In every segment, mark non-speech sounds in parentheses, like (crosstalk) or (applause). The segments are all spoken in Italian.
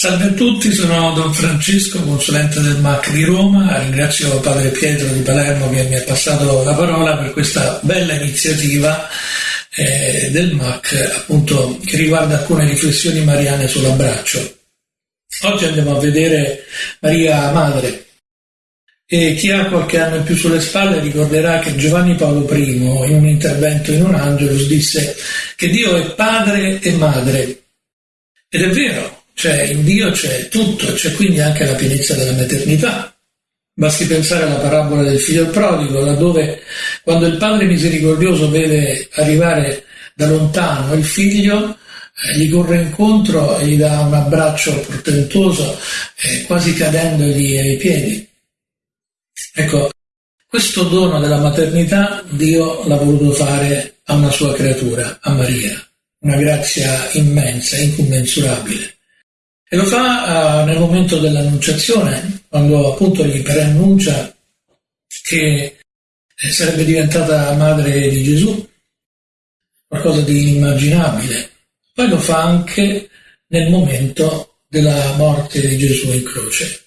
Salve a tutti, sono Don Francesco, consulente del MAC di Roma. Ringrazio Padre Pietro di Palermo che mi ha passato la parola per questa bella iniziativa eh, del MAC, appunto, che riguarda alcune riflessioni mariane sull'abbraccio. Oggi andiamo a vedere Maria Madre. E chi ha qualche anno in più sulle spalle ricorderà che Giovanni Paolo I, in un intervento in un Angelus, disse che Dio è padre e madre. Ed è vero, cioè in Dio c'è tutto, c'è quindi anche la pienezza della maternità. Basti pensare alla parabola del figlio prodigo, laddove quando il padre misericordioso vede arrivare da lontano il figlio, eh, gli corre incontro e gli dà un abbraccio portentoso, eh, quasi cadendogli ai piedi. Ecco, questo dono della maternità Dio l'ha voluto fare a una sua creatura, a Maria, una grazia immensa, incommensurabile. E lo fa uh, nel momento dell'annunciazione, quando appunto gli preannuncia che eh, sarebbe diventata madre di Gesù, qualcosa di inimmaginabile. Poi lo fa anche nel momento della morte di Gesù in croce,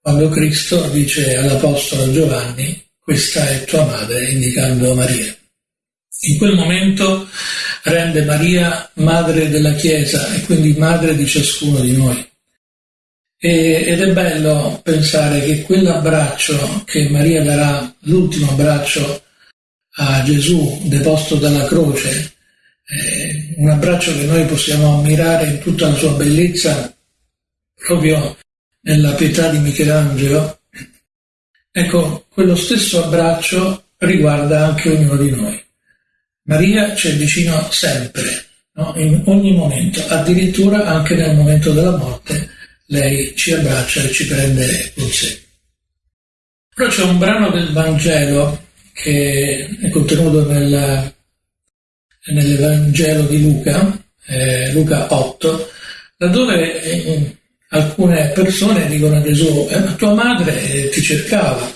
quando Cristo dice all'Apostolo Giovanni, questa è tua madre, indicando Maria. In quel momento rende Maria madre della Chiesa e quindi madre di ciascuno di noi. E, ed è bello pensare che quell'abbraccio che Maria darà, l'ultimo abbraccio a Gesù deposto dalla croce, eh, un abbraccio che noi possiamo ammirare in tutta la sua bellezza, proprio nella pietà di Michelangelo, ecco, quello stesso abbraccio riguarda anche ognuno di noi. Maria ci è vicino sempre, no? in ogni momento, addirittura anche nel momento della morte, lei ci abbraccia e ci prende con sé. Però c'è un brano del Vangelo che è contenuto nel, nell'Evangelo di Luca, eh, Luca 8, laddove eh, alcune persone dicono a Gesù, eh, ma tua madre ti cercava.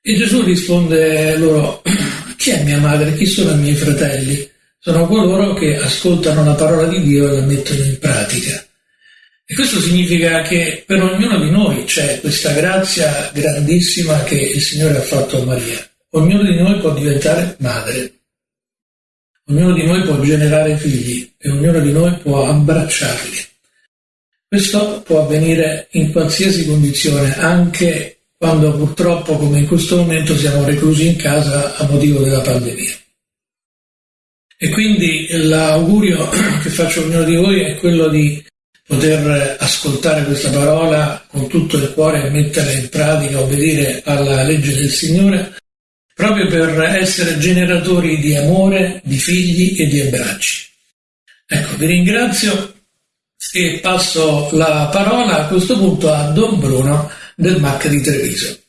E Gesù risponde loro, (clears throat) chi è mia madre? Chi sono i miei fratelli? Sono coloro che ascoltano la parola di Dio e la mettono in pratica. E questo significa che per ognuno di noi c'è questa grazia grandissima che il Signore ha fatto a Maria. Ognuno di noi può diventare madre. Ognuno di noi può generare figli e ognuno di noi può abbracciarli. Questo può avvenire in qualsiasi condizione, anche quando purtroppo, come in questo momento, siamo reclusi in casa a motivo della pandemia. E quindi l'augurio (clears throat) che faccio a ognuno di voi è quello di poter ascoltare questa parola con tutto il cuore e metterla in pratica, obbedire alla legge del Signore, proprio per essere generatori di amore, di figli e di abbracci. Ecco, vi ringrazio e passo la parola a questo punto a Don Bruno del MAC di Treviso.